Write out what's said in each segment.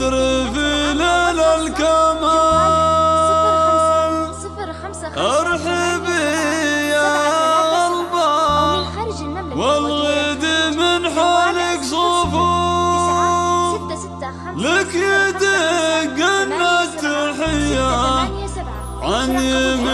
القدر في ليلة الكمال. أرحبي يا الله والغد من حولك صفوف. لك يدق النت التحية عن يمين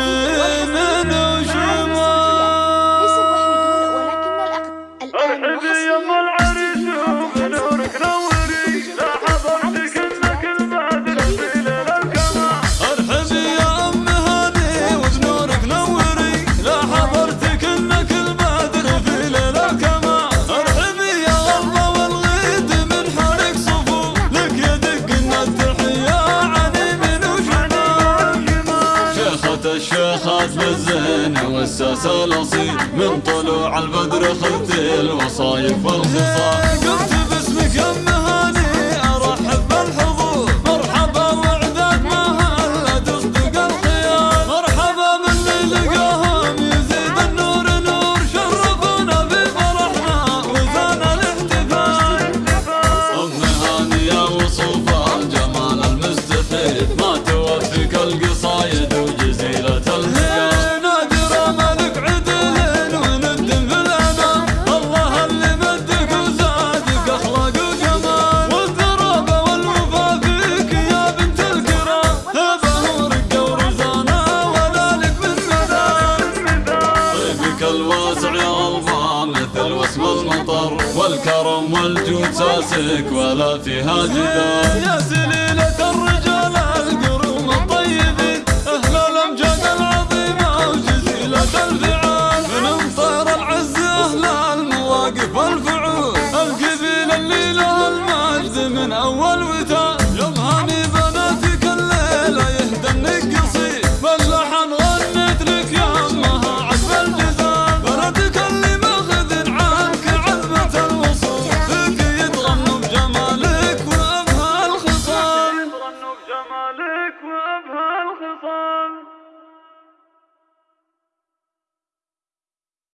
الشيخات بالزين والساس الأصيل من طلوع البدر خلت الوصايف والخصال. الوسع يرضى مثل وسم المطر والكرم والجود ساسك ولا فيها جدال يا سليلة الرجال القرون الطيبين.